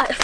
Ay,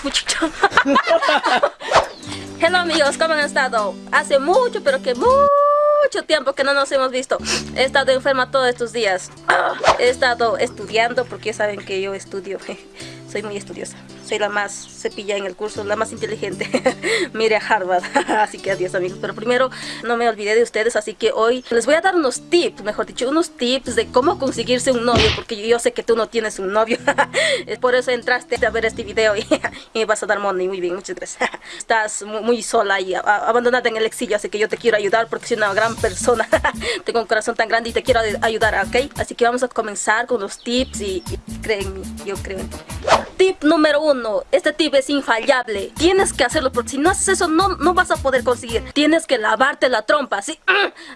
Hello amigos, ¿cómo han estado? Hace mucho, pero que mucho tiempo que no nos hemos visto. He estado enferma todos estos días. Ah, he estado estudiando porque saben que yo estudio. Soy muy estudiosa soy la más cepilla en el curso, la más inteligente. Mire a Harvard. así que adiós amigos. Pero primero no me olvidé de ustedes, así que hoy les voy a dar unos tips, mejor dicho, unos tips de cómo conseguirse un novio, porque yo sé que tú no tienes un novio. Por eso entraste a ver este video y, me vas a dar money. Muy bien, muchas gracias. Estás muy, sola y abandonada en el exilio, así que yo te quiero ayudar porque soy una gran persona. Tengo un corazón tan grande y te quiero ayudar, ¿ok? Así que vamos a comenzar con los tips y, y yo creo en ti. Tip número uno. Este tip es infallable. Tienes que hacerlo porque si no haces eso no, no vas a poder conseguir. Tienes que lavarte la trompa, ¿sí?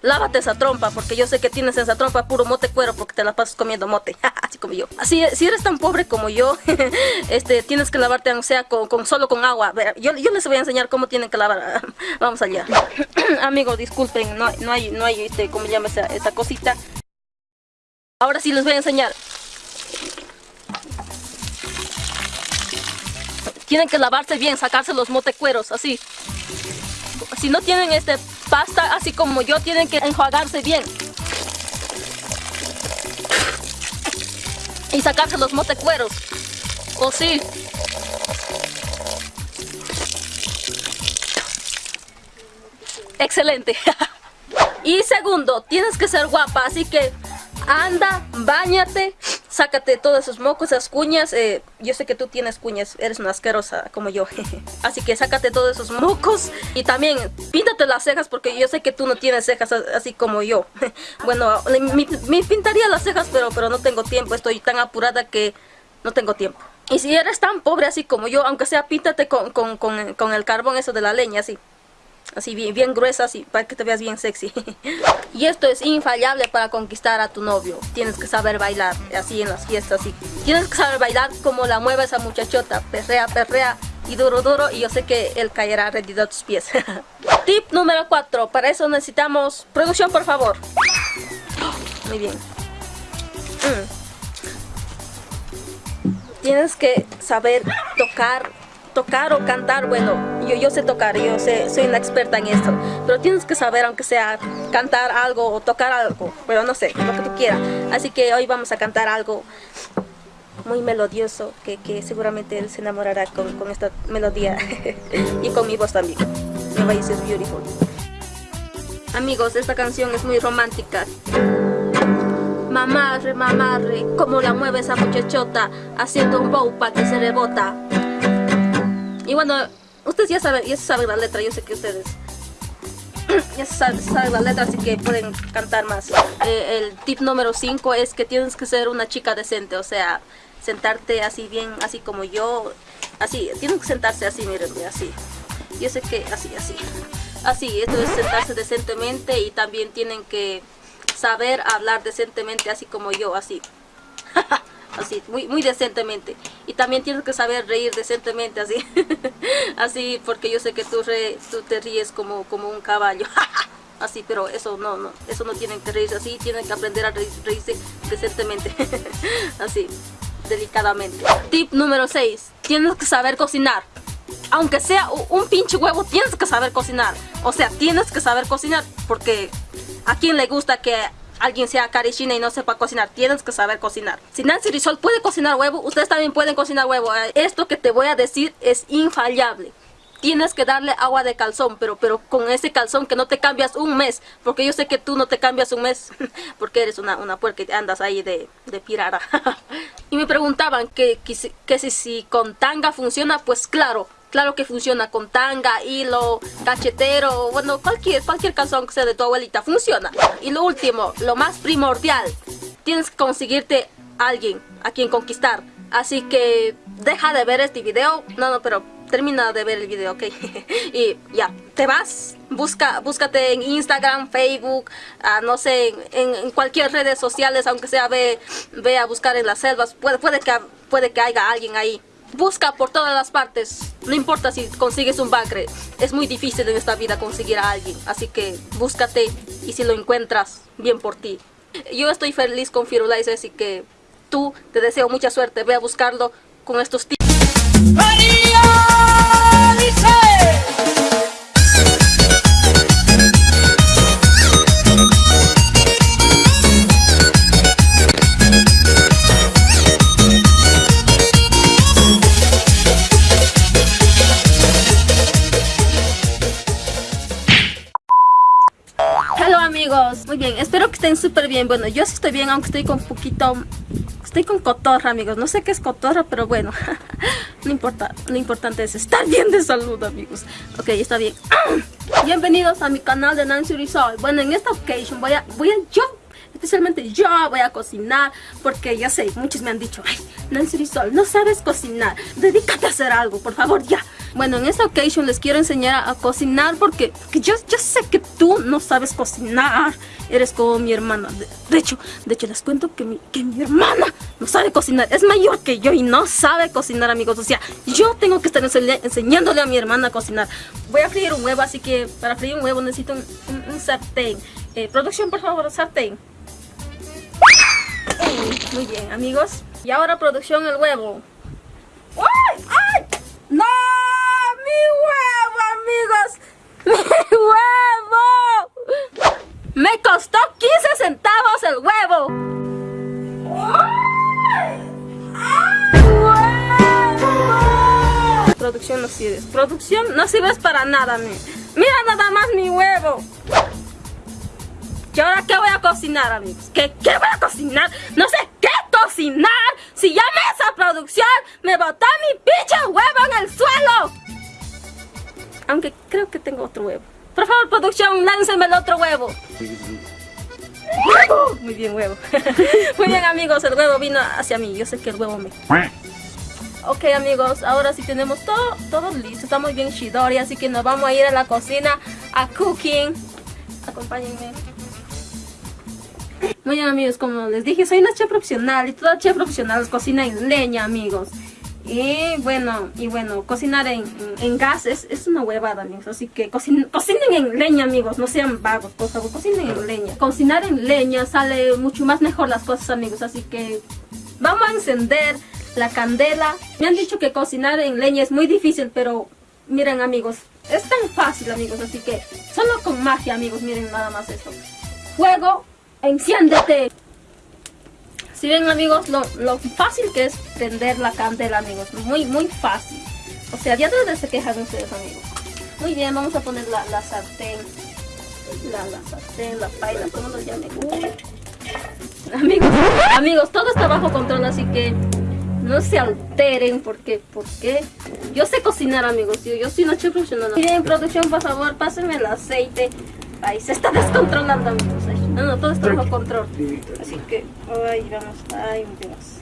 Lávate esa trompa porque yo sé que tienes esa trompa puro mote cuero porque te la pasas comiendo mote. Así como yo. Así, si eres tan pobre como yo, este, tienes que lavarte, o sea, con, solo con agua. yo, yo les voy a enseñar cómo tienen que lavar. Vamos allá. Amigos, disculpen, no, no hay, no hay, este, ¿cómo llama esa, esa cosita? Ahora sí les voy a enseñar. Tienen que lavarse bien, sacarse los motecueros, así. Si no tienen este pasta, así como yo, tienen que enjuagarse bien. Y sacarse los motecueros. O sí. Excelente. y segundo, tienes que ser guapa, así que anda, bañate sácate todos esos mocos, esas cuñas. Eh, yo sé que tú tienes cuñas, eres una asquerosa como yo. así que sácate todos esos mocos. Y también píntate las cejas porque yo sé que tú no tienes cejas así como yo. bueno, me, pintaría las cejas, pero, pero no tengo tiempo. Estoy tan apurada que no tengo tiempo. Y si eres tan pobre así como yo, aunque sea píntate con, con, con, con el carbón eso de la leña, así así bien, bien gruesa, así, para que te veas bien sexy. y esto es infallable para conquistar a tu novio. Tienes que saber bailar, así en las fiestas, así. Tienes que saber bailar como la mueve esa muchachota, perrea, perrea y duro, duro, y yo sé que él caerá rendido a tus pies. Tip número 4, para eso necesitamos... Producción, por favor. Muy bien. Mm. Tienes que saber tocar tocar o cantar, bueno, yo, yo sé tocar, yo sé, soy una experta en esto, pero tienes que saber, aunque sea cantar algo o tocar algo, pero no sé, lo que tú quieras. Así que hoy vamos a cantar algo muy melodioso, que, que seguramente él se enamorará con, con esta melodía y con mi voz también. Mi voice is beautiful. Amigos, esta canción es muy romántica. Mamarre, mamarre, como la mueve esa muchachota, haciendo un bow pa' que se rebota. Y bueno, ustedes ya saben, ya saben la letra, yo sé que ustedes ya saben, la letra, así que pueden cantar más. Eh, el tip número 5 es que tienes que ser una chica decente, o sea, sentarte así bien, así como yo, así, tienen que sentarse así, miren, así. Yo sé que así, así. Así, esto es sentarse decentemente y también tienen que saber hablar decentemente así como yo, así. así, muy, muy decentemente. Y también tienes que saber reír decentemente, así, así, porque yo sé que tú, tú te ríes como, como un caballo, así, pero eso no, no, eso no tienen que reírse así, tienen que aprender a reírse decentemente, así, delicadamente. Tip número 6, tienes que saber cocinar. Aunque sea un pinche huevo, tienes que saber cocinar. O sea, tienes que saber cocinar porque a quien le gusta que alguien sea carichina y no sepa cocinar, tienes que saber cocinar. Si Nancy Rizol puede cocinar huevo, ustedes también pueden cocinar huevo. Eh, esto que te voy a decir es infallable. Tienes que darle agua de calzón, pero, pero con ese calzón que no te cambias un mes. Porque yo sé que tú no te cambias un mes, porque eres una, una puerca y andas ahí de, de pirara. y me preguntaban que, que, que si, si con tanga funciona, pues claro, Claro que funciona con tanga, hilo, cachetero, bueno, cualquier, cualquier calzón que sea de tu abuelita, funciona. Y lo último, lo más primordial, tienes que conseguirte alguien a quien conquistar. Así que deja de ver este video. No, no, pero termina de ver el video, ¿ok? y ya, te vas, busca, búscate en Instagram, Facebook, ah, no sé, en, cualquier redes sociales, aunque sea ve, ve a buscar en las selvas, puede, que, puede que haya alguien ahí Busca por todas las partes, no importa si consigues un bagre, es muy difícil en esta vida conseguir a alguien, así que búscate y si lo encuentras, bien por ti. Yo estoy feliz con Firulais, así que tú te deseo mucha suerte, ve a buscarlo con estos tips. Estén súper bien. Bueno, yo sí estoy bien, aunque estoy con poquito... Estoy con cotorra, amigos. No sé qué es cotorra, pero bueno. no importa. Lo importante es estar bien de salud, amigos. Ok, está bien. Bienvenidos a mi canal de Nancy Rizal. Bueno, en esta ocasión voy a... Voy a yo especialmente yo voy a cocinar porque ya sé, muchos me han dicho, ay, Nancy Rizal, no sabes cocinar, dedícate a hacer algo, por favor, ya. Bueno, en esta ocasión les quiero enseñar a, cocinar porque, yo, yo sé que tú no sabes cocinar, eres como mi hermana. De, hecho, de hecho les cuento que mi, que mi hermana no sabe cocinar, es mayor que yo y no sabe cocinar, amigos. O sea, yo tengo que estar enseñándole a mi hermana a cocinar. Voy a freír un huevo, así que para freír un huevo necesito un, sartén. Eh, producción, por favor, sartén. Muy bien, amigos. Y ahora producción el huevo. ¡Ay! ¡Ay! ¡No! ¡Mi huevo, amigos! ¡Mi huevo! Me costó 15 centavos el huevo. Producción no sirves. Producción no sirves para nada, Mira nada más mi huevo. ¿Y ahora qué voy a cocinar, amigos? ¿Qué, ¿Qué voy a cocinar? No sé qué cocinar. Si ya esa producción me botó mi pinche huevo en el suelo. Aunque creo que tengo otro huevo. Por favor, producción, láncenme el otro huevo. ¡Huevo! Muy bien, huevo. Muy bien, amigos, el huevo vino hacia mí. Yo sé que el huevo me... Ok, amigos, ahora sí tenemos todo, todo listo. Estamos bien shidori, así que nos vamos a ir a la cocina a cooking. Acompáñenme. Bien amigos, como les dije, soy una chef profesional y toda chef profesional cocina en leña amigos. Y bueno, y bueno, cocinar en, en, gas es, una huevada amigos, así que cocinen, en leña amigos, no sean vagos, por favor, cocinen en leña. Cocinar en leña sale mucho más mejor las cosas amigos, así que vamos a encender la candela. Me han dicho que cocinar en leña es muy difícil, pero miren amigos, es tan fácil amigos, así que solo con magia amigos, miren nada más esto. Fuego, enciéndete. Si ven amigos, lo, fácil que es prender la candela amigos, muy muy fácil. O sea, ya de se quejan ustedes amigos. Muy bien, vamos a poner la, sartén. La, la, sartén, la paila, como lo llamen. Amigos, amigos, todo está bajo control, así que no se alteren porque, porque yo sé cocinar amigos, yo, yo soy una chef profesional. Miren, producción, por favor, pásenme el aceite. Ahí se está descontrolando amigos. No, no, todo está bajo control. Así que, ay, vamos, ay, Dios.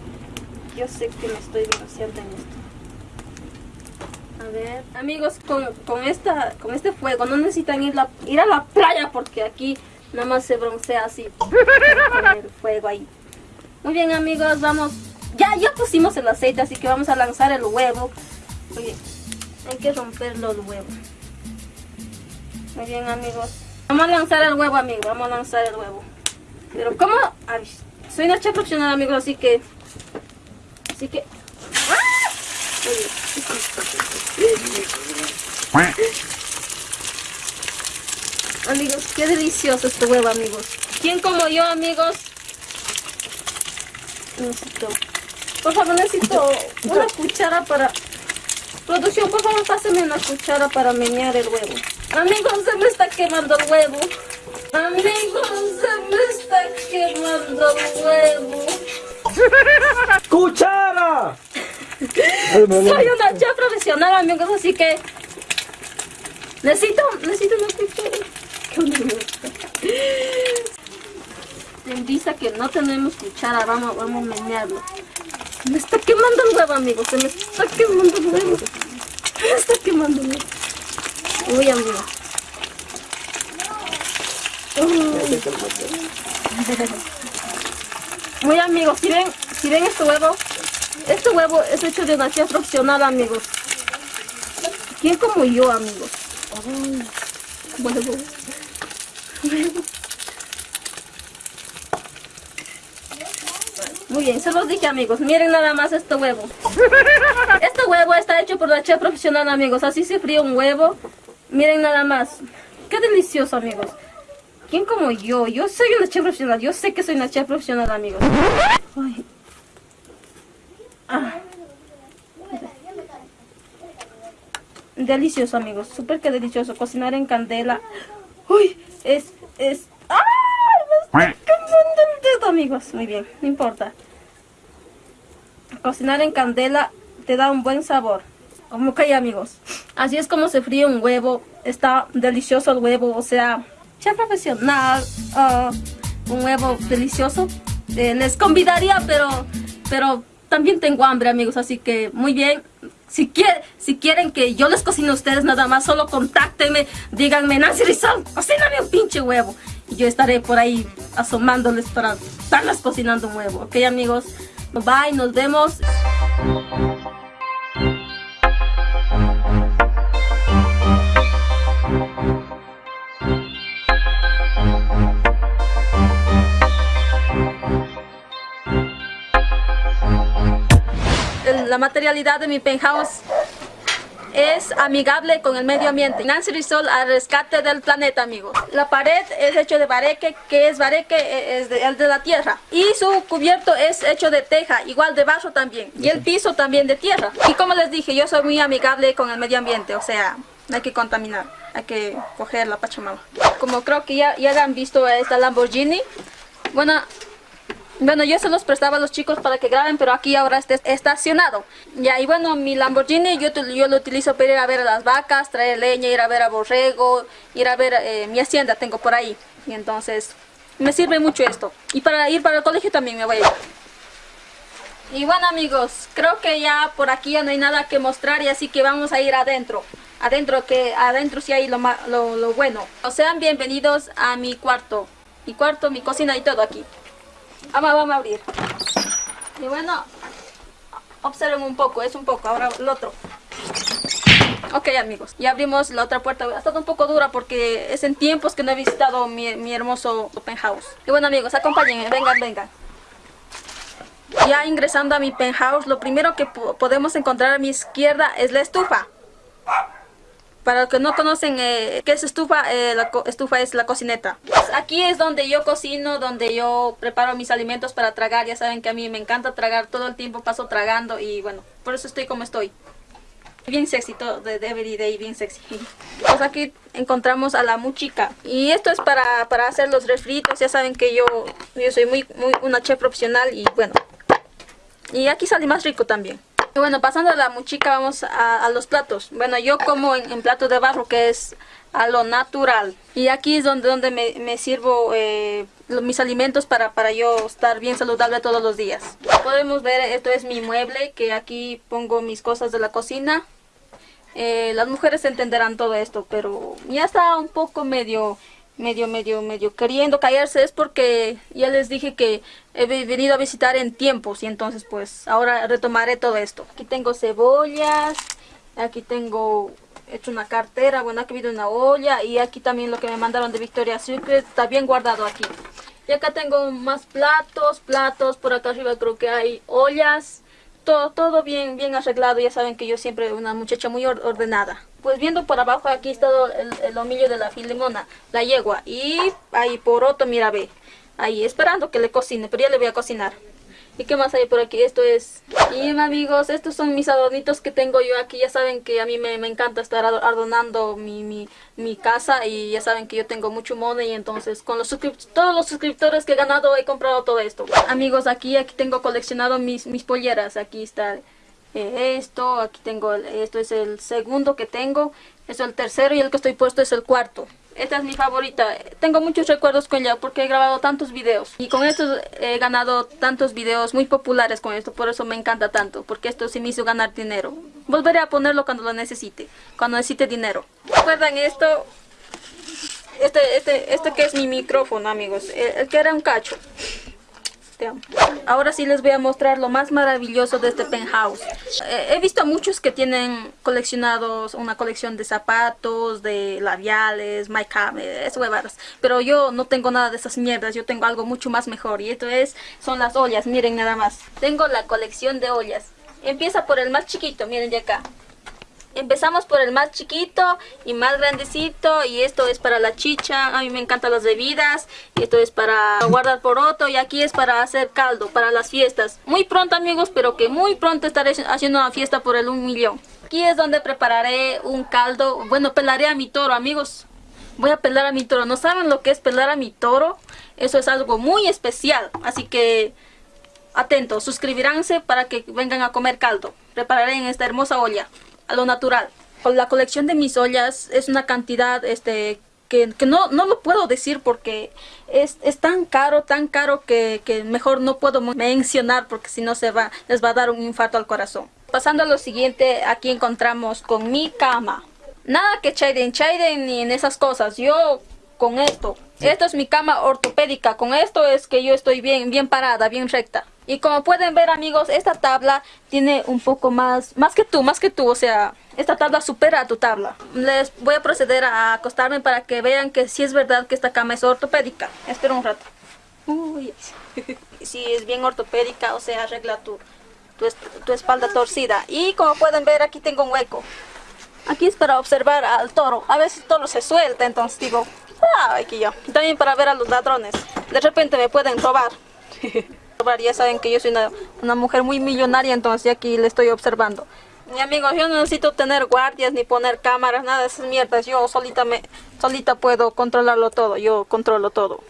Yo sé que me estoy bronceando en esto. A ver, amigos, con, con, esta, con este fuego no necesitan ir, la, ir a la playa porque aquí nada más se broncea así. Con el fuego ahí. Muy bien, amigos, vamos. Ya, ya pusimos el aceite, así que vamos a lanzar el huevo. Oye, hay que romperlo el huevo. Muy bien, amigos. Vamos a lanzar el huevo, amigo. Vamos a lanzar el huevo. Pero ¿cómo? soy una profesional, amigos, así que... Así que... Amigos, qué delicioso este huevo, amigos. ¿Quién como yo, amigos? Necesito... Por favor, necesito una cuchara para... Producción, por favor, pásame una cuchara para menear el huevo. Amigos, se me está quemando el huevo. Amigos, se me está quemando el huevo. ¡Cuchara! Soy una chef profesional, amigos, así que... Necesito, necesito una cuchara. Que no tenemos cuchara, vamos, vamos a menearlo. Se me está quemando el huevo, amigos, se me está quemando el huevo. Se me está quemando el huevo. Uy, amigo. Muy amigos, si ven, si ven este huevo, este huevo es hecho de una profesional, amigos. ¿Quién como yo, amigos? Muy bien, se los dije amigos, miren nada más este huevo. Este huevo está hecho por la chef profesional amigos, así se fríe un huevo Miren nada más. Qué delicioso, amigos. ¿Quién como yo? Yo soy una chef profesional. Yo sé que soy una chef profesional, amigos. Ah. Delicioso, amigos. Súper que delicioso. Cocinar en candela. Uy, es, es... ¡Ah! amigos, muy bien, no importa. Cocinar en candela te da un buen sabor. Como que amigos. Así es como se fríe un huevo. Está delicioso el huevo, o sea, ya profesional. Ah, un huevo delicioso. Eh, les convidaría, pero, pero también tengo hambre, amigos. Así que muy bien. Si, si quieren que yo les cocine a ustedes nada más, solo contáctenme. Díganme, Nancy Rizal, cocíname un pinche huevo. Y yo estaré por ahí asomándoles para estarles cocinando un huevo. Ok, amigos. Bye, nos vemos. La materialidad de mi penthouse es amigable con el medio ambiente. Nancy Rizal al rescate del planeta, amigos. La pared es hecho de bareque, que es bareque, e, es de, el de la tierra. Y su cubierto es hecho de teja, igual de barro también. Y el piso también de tierra. Y como les dije, yo soy muy amigable con el medio ambiente, o sea, no hay que contaminar, hay que coger la pachamama. Como creo que ya, ya han visto esta Lamborghini, bueno, bueno, yo se los prestaba a los chicos para que graben, pero aquí ahora está estacionado. Ya, y bueno, mi Lamborghini yo, yo lo utilizo para ir a ver a las vacas, traer leña, ir a ver a borrego, ir a ver eh, mi hacienda tengo por ahí. Y entonces, me sirve mucho esto. Y para ir para el colegio también me voy a ir. Y bueno amigos, creo que ya por aquí ya no hay nada que mostrar y así que vamos a ir adentro. Adentro, que adentro sí hay lo, lo, lo bueno. O sean bienvenidos a mi cuarto. Mi cuarto, mi cocina y todo aquí. Vamos, vamos a abrir. Y bueno, observen un poco, es un poco, ahora el otro. Ok amigos, ya abrimos la otra puerta, ha estado un poco dura porque es en tiempos que no he visitado mi, mi hermoso penthouse. Y bueno amigos, acompáñenme, vengan, vengan. Ya ingresando a mi penthouse, lo primero que podemos encontrar a mi izquierda es la estufa. Para los que no conocen eh, qué es estufa, eh, la estufa es la cocineta. Aquí es donde yo cocino, donde yo preparo mis alimentos para tragar. Ya saben que a mí me encanta tragar, todo el tiempo paso tragando y bueno, por eso estoy como estoy. Bien sexy, todo de everyday, bien sexy. Pues aquí encontramos a la muchica. Y esto es para, para hacer los refritos. Ya saben que yo, yo soy muy, muy una chef profesional y bueno. Y aquí sale más rico también. Bueno, pasando a la muchica, vamos a, los platos. Bueno, yo como en, plato de barro, que es a lo natural. Y aquí es donde, donde me, sirvo eh, mis alimentos para, para yo estar bien saludable todos los días. Podemos ver, esto es mi mueble, que aquí pongo mis cosas de la cocina. Eh, las mujeres entenderán todo esto, pero ya está un poco medio medio, medio, medio queriendo caerse es porque ya les dije que he venido a visitar en tiempos y entonces pues ahora retomaré todo esto. Aquí tengo cebollas, aquí tengo hecho una cartera, bueno aquí viene una olla y aquí también lo que me mandaron de Victoria's Secret está bien guardado aquí. Y acá tengo más platos, platos, por acá arriba creo que hay ollas, todo, todo bien, bien arreglado, ya saben que yo siempre una muchacha muy ordenada. Pues viendo por abajo aquí está el, el homillo de la filimona, la yegua. Y ahí por otro, mira, ve. Ahí esperando que le cocine, pero ya le voy a cocinar. ¿Y qué más hay por aquí? Esto es... Y amigos, estos son mis adornitos que tengo yo aquí. Ya saben que a mí me, encanta estar adornando mi, mi, mi, casa. Y ya saben que yo tengo mucho money. Entonces con los todos los suscriptores que he ganado he comprado todo esto. Amigos, aquí, aquí tengo coleccionado mis, mis polleras. Aquí está esto, aquí tengo, esto es el segundo que tengo, es el tercero y el que estoy puesto es el cuarto. Esta es mi favorita. Tengo muchos recuerdos con ella porque he grabado tantos videos. Y con esto he ganado tantos videos muy populares con esto. Por eso me encanta tanto. Porque esto sí me hizo ganar dinero. Volveré a ponerlo cuando lo necesite. Cuando necesite dinero. ¿Recuerdan esto? Este, este, este que es mi micrófono, amigos. el que era un cacho. Ahora sí les voy a mostrar lo más maravilloso de este penthouse. Eh, he visto muchos que tienen coleccionados una colección de zapatos, de labiales, make-up, es huevadas. Pero yo no tengo nada de esas mierdas, yo tengo algo mucho más mejor. Y esto es, son las ollas, miren nada más. Tengo la colección de ollas. Empieza por el más chiquito, miren de acá empezamos por el más chiquito y más grandecito y esto es para la chicha, a mí me encantan las bebidas, y esto es para guardar poroto y aquí es para hacer caldo, para las fiestas. Muy pronto amigos, pero que muy pronto estaré haciendo una fiesta por el un millón. Aquí es donde prepararé un caldo, bueno pelaré a mi toro amigos. Voy a pelar a mi toro. ¿No saben lo que es pelar a mi toro? Eso es algo muy especial. Así que atentos, suscribiránse para que vengan a comer caldo. Prepararé en esta hermosa olla, a lo natural. La colección de mis ollas es una cantidad este, que, no, no lo puedo decir porque es, es tan caro, tan caro que, que, mejor no puedo mencionar porque si no se va, les va a dar un infarto al corazón. Pasando a lo siguiente, aquí encontramos con mi cama. Nada que chaiden, chaiden ni en esas cosas. Yo con esto, esto es mi cama ortopédica. Con esto es que yo estoy bien, bien parada, bien recta. Y como pueden ver amigos, esta tabla tiene un poco más, más que tú, más que tú, o sea, esta tabla supera a tu tabla. Les voy a proceder a acostarme para que vean que sí es verdad que esta cama es ortopédica. Espera un rato. Uy, sí, es bien ortopédica, o sea, arregla tu, tu, espalda torcida. Y como pueden ver, aquí tengo un hueco. Aquí es para observar al toro. A veces el toro se suelta, entonces digo, ah, aquí yo. También para ver a los ladrones. De repente me pueden robar. Ya saben que yo soy una, mujer muy millonaria, entonces aquí le estoy observando. Mi amigos, yo no necesito tener guardias ni poner cámaras, nada de esas mierdas. Yo solita, me, solita puedo controlarlo todo, yo controlo todo.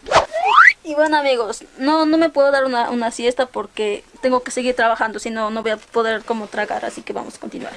Y bueno amigos, no, no me puedo dar una, una siesta porque tengo que seguir trabajando, si no, no voy a poder como tragar, así que vamos a continuar.